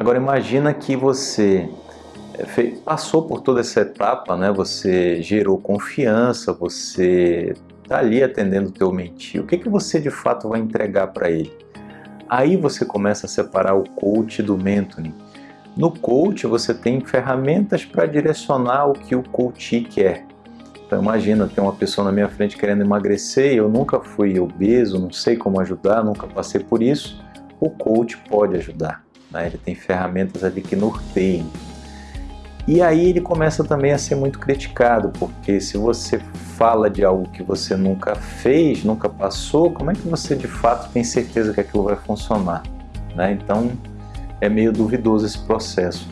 Agora imagina que você é, passou por toda essa etapa, né? Você gerou confiança, você está ali atendendo o teu mentir. O que, que você de fato vai entregar para ele? Aí você começa a separar o coach do mentoring. No coach você tem ferramentas para direcionar o que o coach quer. Então imagina, tem uma pessoa na minha frente querendo emagrecer, eu nunca fui obeso, não sei como ajudar, nunca passei por isso. O coach pode ajudar, né? ele tem ferramentas ali que norteiam. E aí ele começa também a ser muito criticado, porque se você fala de algo que você nunca fez, nunca passou, como é que você de fato tem certeza que aquilo vai funcionar? Né? Então é meio duvidoso esse processo.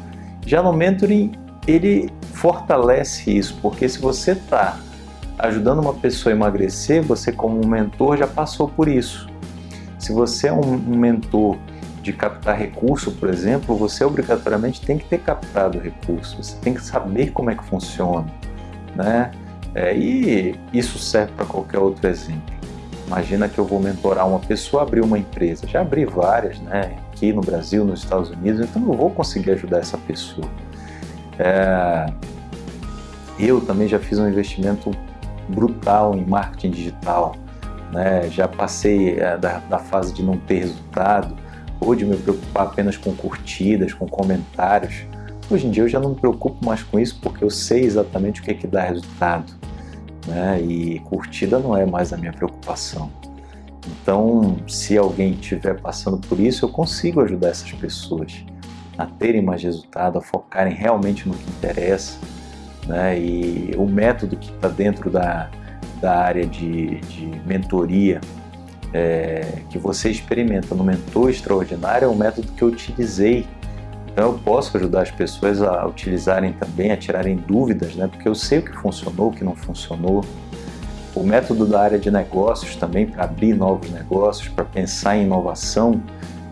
Já no mentoring, ele fortalece isso, porque se você está ajudando uma pessoa a emagrecer, você como mentor já passou por isso. Se você é um mentor de captar recurso, por exemplo, você obrigatoriamente tem que ter captado recurso, você tem que saber como é que funciona, né? É, e isso serve para qualquer outro exemplo. Imagina que eu vou mentorar uma pessoa a abrir uma empresa. Já abri várias, né? Aqui no Brasil, nos Estados Unidos, então eu vou conseguir ajudar essa pessoa. É, eu também já fiz um investimento brutal em marketing digital, né? já passei é, da, da, fase de não ter resultado, ou de me preocupar apenas com curtidas, com comentários. Hoje em dia eu já não me preocupo mais com isso porque eu sei exatamente o que, é que dá resultado. Né? E curtida não é mais a minha preocupação. Então, se alguém estiver passando por isso, eu consigo ajudar essas pessoas a terem mais resultado, a focarem realmente no que interessa. Né? E o método que está dentro da, da área de, de mentoria é, que você experimenta no Mentor Extraordinário é o método que eu utilizei. Então eu posso ajudar as pessoas a utilizarem também, a tirarem dúvidas, né? porque eu sei o que funcionou, o que não funcionou. O método da área de negócios também, para abrir novos negócios, para pensar em inovação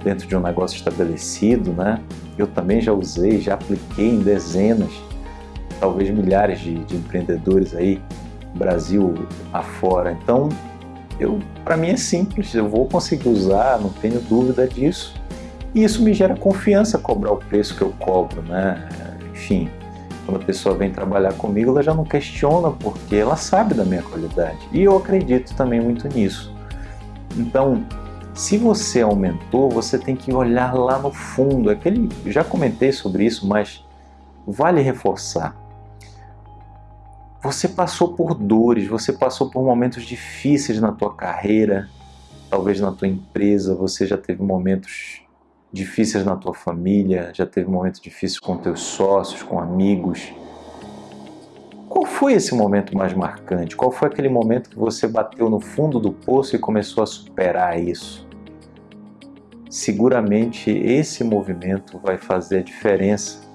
dentro de um negócio estabelecido, né? eu também já usei, já apliquei em dezenas, talvez milhares de, de empreendedores aí, Brasil afora. Então, eu, para mim é simples, eu vou conseguir usar, não tenho dúvida disso. E isso me gera confiança cobrar o preço que eu cobro, né? Enfim, quando a pessoa vem trabalhar comigo, ela já não questiona porque ela sabe da minha qualidade. E eu acredito também muito nisso. Então, se você mentor, você tem que olhar lá no fundo. Aquele, já comentei sobre isso, mas vale reforçar. Você passou por dores, você passou por momentos difíceis na tua carreira, talvez na tua empresa, você já teve momentos difíceis na tua família, já teve momentos difíceis com teus sócios, com amigos. Qual foi esse momento mais marcante? Qual foi aquele momento que você bateu no fundo do poço e começou a superar isso? seguramente esse movimento vai fazer a diferença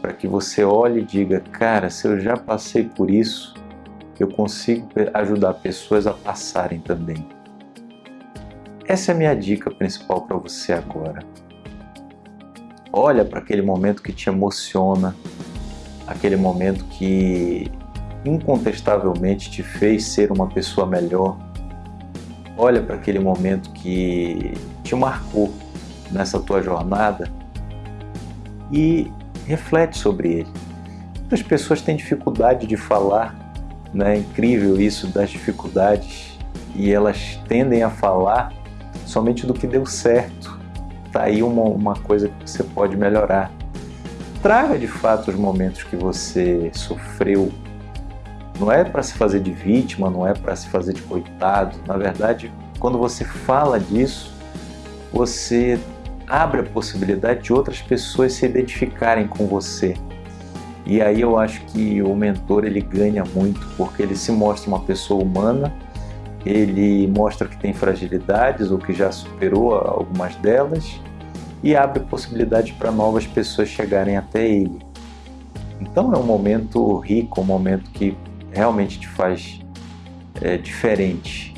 para que você olhe e diga, cara, se eu já passei por isso, eu consigo ajudar pessoas a passarem também. Essa é a minha dica principal para você agora. Olha para aquele momento que te emociona, aquele momento que incontestavelmente te fez ser uma pessoa melhor. Olha para aquele momento que te marcou nessa tua jornada e reflete sobre ele. Muitas pessoas têm dificuldade de falar, né? é incrível isso das dificuldades, e elas tendem a falar somente do que deu certo. Está aí uma, uma coisa que você pode melhorar. Traga de fato os momentos que você sofreu. Não é para se fazer de vítima, não é para se fazer de coitado. Na verdade, quando você fala disso, você abre a possibilidade de outras pessoas se identificarem com você. E aí eu acho que o mentor ele ganha muito, porque ele se mostra uma pessoa humana, ele mostra que tem fragilidades ou que já superou algumas delas e abre possibilidade para novas pessoas chegarem até ele. Então é um momento rico, um momento que realmente te faz é, diferente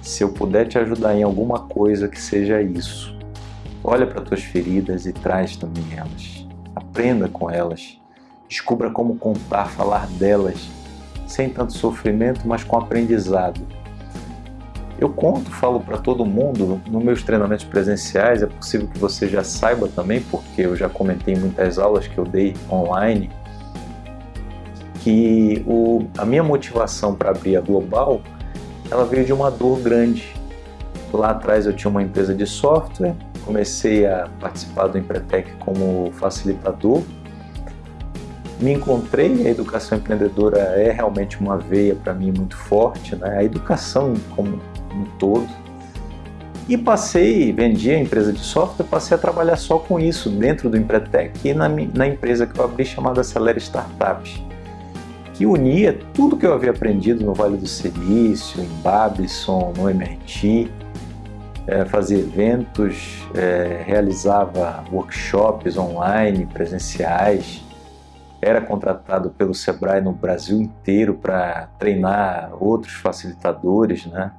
se eu puder te ajudar em alguma coisa que seja isso, olha para tuas feridas e traz também elas. Aprenda com elas. Descubra como contar, falar delas, sem tanto sofrimento, mas com aprendizado. Eu conto, falo para todo mundo, nos meus treinamentos presenciais, é possível que você já saiba também, porque eu já comentei em muitas aulas que eu dei online, que o, a minha motivação para abrir a Global, ela veio de uma dor grande. Lá atrás eu tinha uma empresa de software, comecei a participar do Empretec como facilitador, me encontrei, a educação empreendedora é realmente uma veia para mim muito forte, né? a educação como um todo. E passei, vendi a empresa de software, passei a trabalhar só com isso dentro do Empretec e na, na empresa que eu abri chamada Acelera Startups, que unia tudo que eu havia aprendido no Vale do Silício, em Babson, no MIT, é, fazia eventos, é, realizava workshops online, presenciais, era contratado pelo Sebrae no Brasil inteiro para treinar outros facilitadores, né?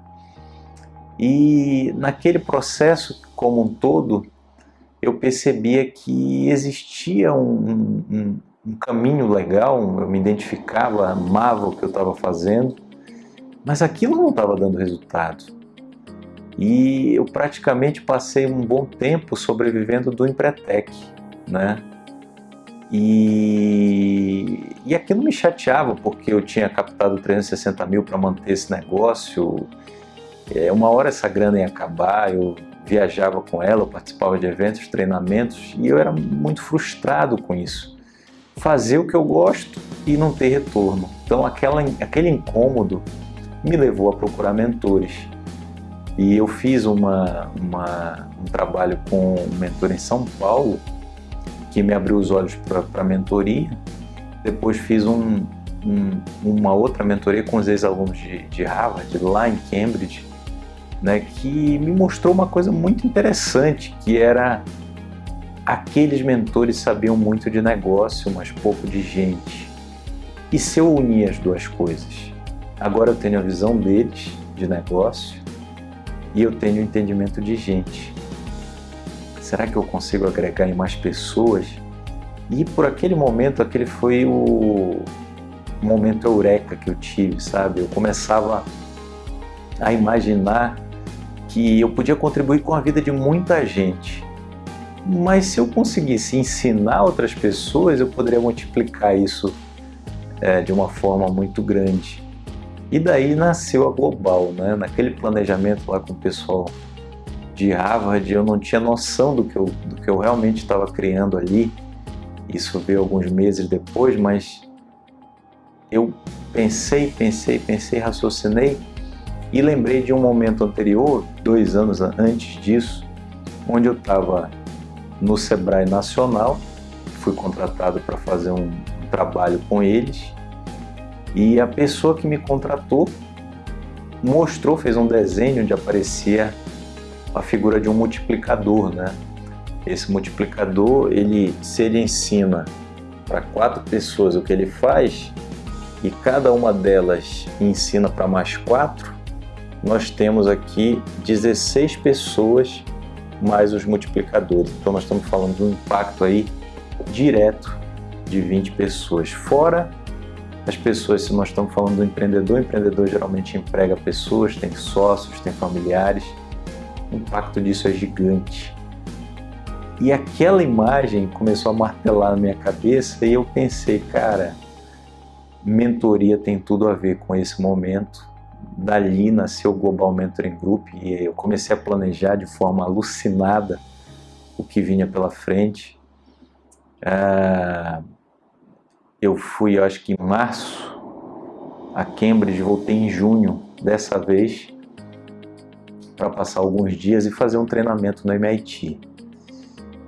E naquele processo como um todo, eu percebia que existia um, um, um caminho legal, eu me identificava, amava o que eu estava fazendo, mas aquilo não estava dando resultado. E eu praticamente passei um bom tempo sobrevivendo do Empretec, né? E, e aquilo me chateava, porque eu tinha captado 360 mil para manter esse negócio. É, uma hora essa grana ia acabar, eu viajava com ela, eu participava de eventos, treinamentos, e eu era muito frustrado com isso. Fazer o que eu gosto e não ter retorno. Então aquela, aquele incômodo me levou a procurar mentores. E eu fiz uma, uma, um trabalho com um mentor em São Paulo, que me abriu os olhos para a mentoria. Depois fiz um, um, uma outra mentoria com os ex-alunos de, de Harvard, lá em Cambridge, né, que me mostrou uma coisa muito interessante, que era aqueles mentores sabiam muito de negócio, mas pouco de gente. E se eu unir as duas coisas? Agora eu tenho a visão deles de negócio e eu tenho entendimento de gente será que eu consigo agregar em mais pessoas? E por aquele momento, aquele foi o momento eureka que eu tive, sabe? Eu começava a imaginar que eu podia contribuir com a vida de muita gente. Mas se eu conseguisse ensinar outras pessoas, eu poderia multiplicar isso é, de uma forma muito grande. E daí nasceu a Global, né? naquele planejamento lá com o pessoal de Harvard, eu não tinha noção do que eu, do que eu realmente estava criando ali. Isso veio alguns meses depois, mas eu pensei, pensei, pensei, raciocinei e lembrei de um momento anterior, dois anos antes disso, onde eu estava no Sebrae Nacional, fui contratado para fazer um, um trabalho com eles e a pessoa que me contratou mostrou, fez um desenho onde aparecia a figura de um multiplicador, né? Esse multiplicador, ele, se ele ensina para quatro pessoas o que ele faz e cada uma delas ensina para mais quatro, nós temos aqui 16 pessoas mais os multiplicadores. Então nós estamos falando de um impacto aí direto de 20 pessoas. Fora as pessoas, se nós estamos falando do empreendedor, o empreendedor geralmente emprega pessoas, tem sócios, tem familiares, o impacto disso é gigante. E aquela imagem começou a martelar na minha cabeça e eu pensei, cara, mentoria tem tudo a ver com esse momento. Dali nasceu o Global Mentoring Group e eu comecei a planejar de forma alucinada o que vinha pela frente. Ah, eu fui, eu acho que em março, a Cambridge, voltei em junho dessa vez para passar alguns dias e fazer um treinamento no MIT.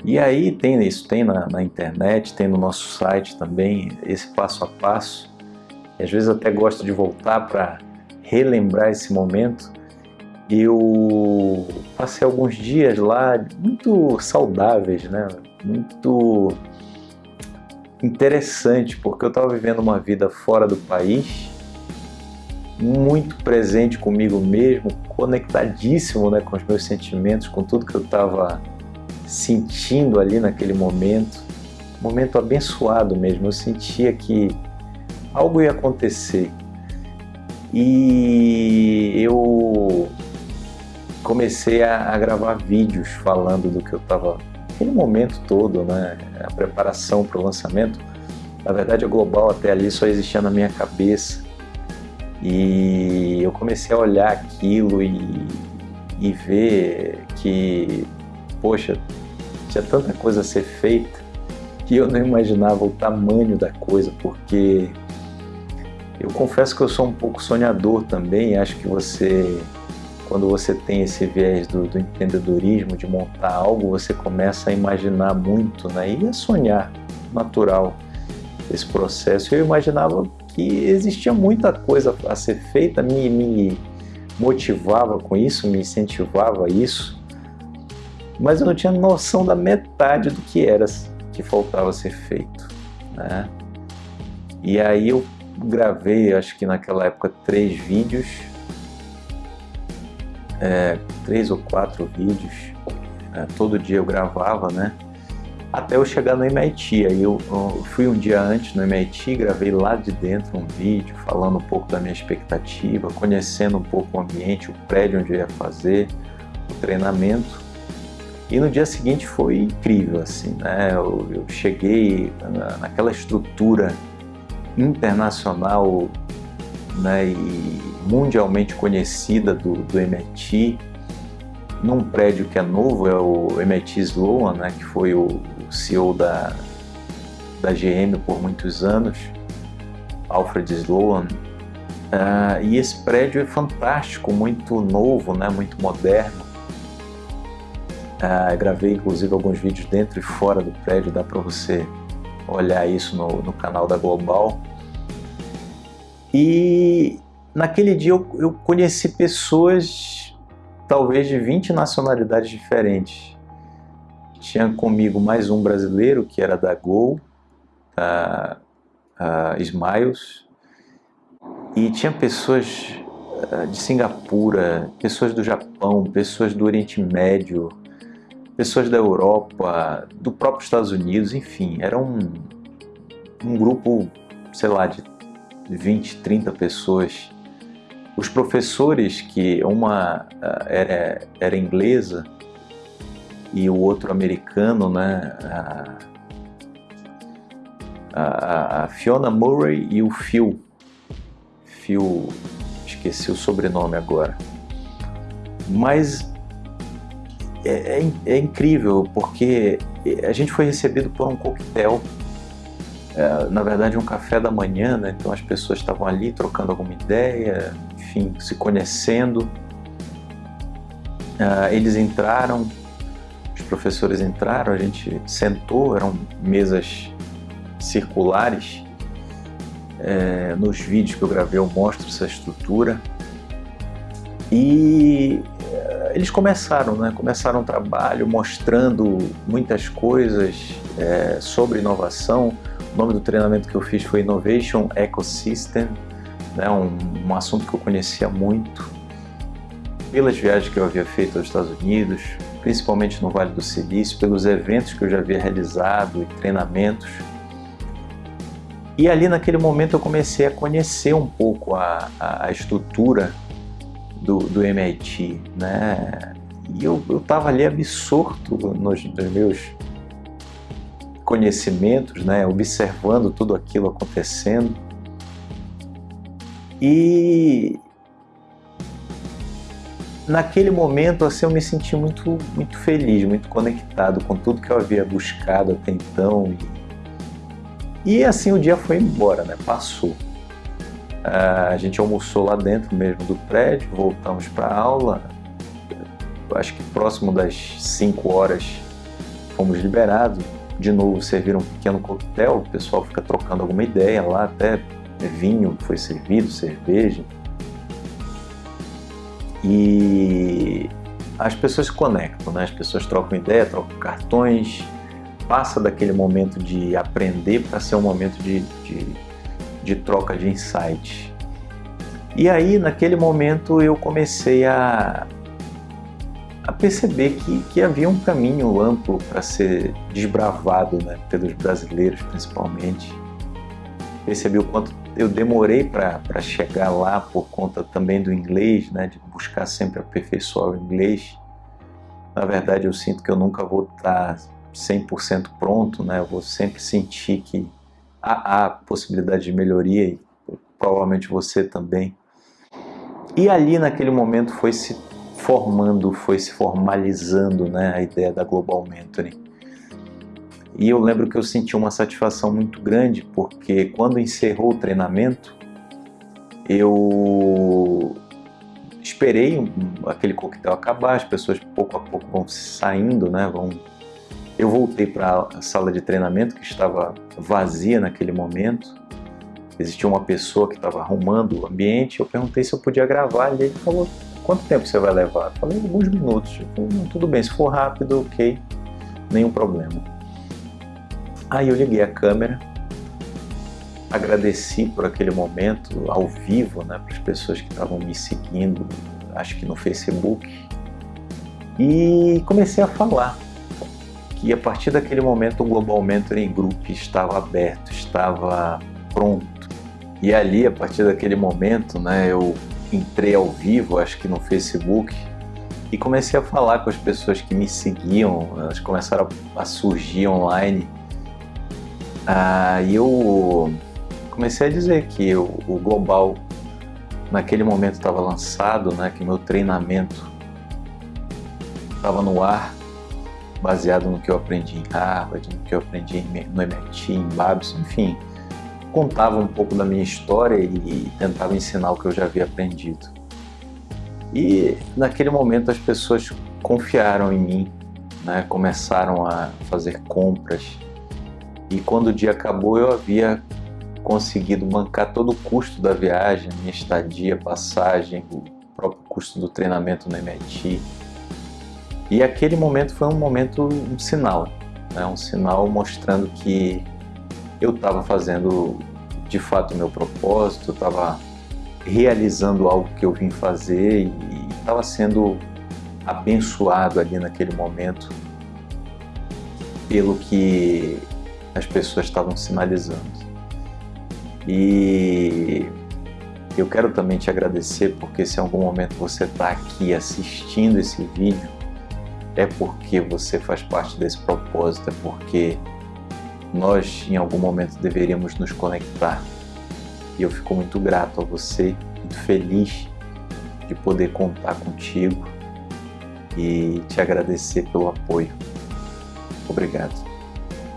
E aí tem isso, tem na, na, internet, tem no nosso site também, esse passo a passo. E às vezes até gosto de voltar para relembrar esse momento. Eu passei alguns dias lá muito saudáveis, né? muito interessante, porque eu estava vivendo uma vida fora do país, muito presente comigo mesmo, conectadíssimo né, com os meus sentimentos, com tudo que eu estava sentindo ali naquele momento. momento abençoado mesmo, eu sentia que algo ia acontecer. E eu comecei a, a gravar vídeos falando do que eu estava aquele momento todo, né, a preparação para o lançamento, na verdade a Global até ali só existia na minha cabeça. E eu comecei a olhar aquilo e, e ver que, poxa, tinha tanta coisa a ser feita que eu não imaginava o tamanho da coisa, porque eu confesso que eu sou um pouco sonhador também, acho que você quando você tem esse viés do, do, empreendedorismo, de montar algo, você começa a imaginar muito né? e a sonhar, natural, esse processo. Eu imaginava que existia muita coisa a ser feita, me, me motivava com isso, me incentivava a isso, mas eu não tinha noção da metade do que era que faltava ser feito. Né? E aí eu gravei, acho que naquela época, três vídeos é, três ou quatro vídeos, é, todo dia eu gravava, né? Até eu chegar no MIT, aí eu, eu, fui um dia antes no MIT, gravei lá de dentro um vídeo falando um pouco da minha expectativa, conhecendo um pouco o ambiente, o prédio onde eu ia fazer, o treinamento. E no dia seguinte foi incrível, assim, né? Eu, eu cheguei na, naquela estrutura internacional, né? E mundialmente conhecida do, do MIT, num prédio que é novo, é o MIT Sloan, né, que foi o, CEO da, da GM por muitos anos, Alfred Sloan. Uh, e esse prédio é fantástico, muito novo, né, muito moderno. Uh, gravei inclusive alguns vídeos dentro e fora do prédio, dá para você olhar isso no, no canal da Global. E Naquele dia eu, eu conheci pessoas, talvez de 20 nacionalidades diferentes. Tinha comigo mais um brasileiro, que era da Gol, da Smiles, e tinha pessoas uh, de Singapura, pessoas do Japão, pessoas do Oriente Médio, pessoas da Europa, do próprio Estados Unidos, enfim, era um, um grupo, sei lá, de 20, 30 pessoas os professores, que uma ah, era, era inglesa e o outro americano, né? A, a, Fiona Murray e o Phil. Phil, esqueci o sobrenome agora. Mas é, é, é, incrível porque a gente foi recebido por um coquetel, é, na verdade um café da manhã, né? então as pessoas estavam ali trocando alguma ideia, enfim, se conhecendo. Uh, eles entraram, os professores entraram, a gente sentou, eram mesas circulares. É, nos vídeos que eu gravei eu mostro essa estrutura. E é, eles começaram, né? começaram o trabalho mostrando muitas coisas é, sobre inovação. O nome do treinamento que eu fiz foi Innovation Ecosystem né, um, um assunto que eu conhecia muito pelas viagens que eu havia feito aos Estados Unidos, principalmente no Vale do Silício, pelos eventos que eu já havia realizado e treinamentos. E ali naquele momento eu comecei a conhecer um pouco a, a, a estrutura do, do MIT, né? E eu estava ali absorto nos, nos, meus conhecimentos, né? Observando tudo aquilo acontecendo. E naquele momento assim, eu me senti muito, muito feliz, muito conectado com tudo que eu havia buscado até então. E, e assim o dia foi embora, né? passou. Uh, a gente almoçou lá dentro mesmo do prédio, voltamos para a aula. Acho que próximo das 5 horas fomos liberados. De novo serviram um pequeno coquetel, o pessoal fica trocando alguma ideia lá até vinho foi servido, cerveja. E as pessoas se conectam, né? as pessoas trocam ideia, trocam cartões, passa daquele momento de aprender para ser um momento de, de, de troca de insights. E aí, naquele momento, eu comecei a, a perceber que, que havia um caminho amplo para ser desbravado né, pelos brasileiros, principalmente percebi o quanto eu demorei para chegar lá por conta também do inglês, né, de buscar sempre aperfeiçoar o inglês. Na verdade, eu sinto que eu nunca vou estar 100% pronto, né? eu vou sempre sentir que há, há possibilidade de melhoria e provavelmente você também. E ali naquele momento foi se formando, foi se formalizando né, a ideia da Global Mentoring. E eu lembro que eu senti uma satisfação muito grande, porque quando encerrou o treinamento, eu esperei aquele coquetel acabar, as pessoas pouco a pouco vão saindo, né? Vão... Eu voltei para a sala de treinamento que estava vazia naquele momento. Existia uma pessoa que estava arrumando o ambiente. Eu perguntei se eu podia gravar e ele falou: Quanto tempo você vai levar? Eu falei: Alguns minutos. Falei, Tudo bem, se for rápido, ok, nenhum problema. Aí eu liguei a câmera, agradeci por aquele momento ao vivo, né, para as pessoas que estavam me seguindo, acho que no Facebook, e comecei a falar que a partir daquele momento o Global Mentoring Group estava aberto, estava pronto. E ali, a partir daquele momento, né, eu entrei ao vivo, acho que no Facebook, e comecei a falar com as pessoas que me seguiam, elas começaram a surgir online. Ah, eu comecei a dizer que o, o Global naquele momento estava lançado, né, que meu treinamento estava no ar, baseado no que eu aprendi em Harvard, no que eu aprendi no MIT, em Babson, enfim, contava um pouco da minha história e tentava ensinar o que eu já havia aprendido. E naquele momento as pessoas confiaram em mim, né, começaram a fazer compras, e quando o dia acabou, eu havia conseguido bancar todo o custo da viagem, minha estadia, passagem, o próprio custo do treinamento no MIT. E aquele momento foi um momento, um sinal, né? um sinal mostrando que eu estava fazendo de fato o meu propósito, estava realizando algo que eu vim fazer e estava sendo abençoado ali naquele momento pelo que as pessoas estavam sinalizando. E eu quero também te agradecer porque se em algum momento você está aqui assistindo esse vídeo, é porque você faz parte desse propósito, é porque nós em algum momento deveríamos nos conectar. E eu fico muito grato a você, muito feliz de poder contar contigo e te agradecer pelo apoio. Obrigado.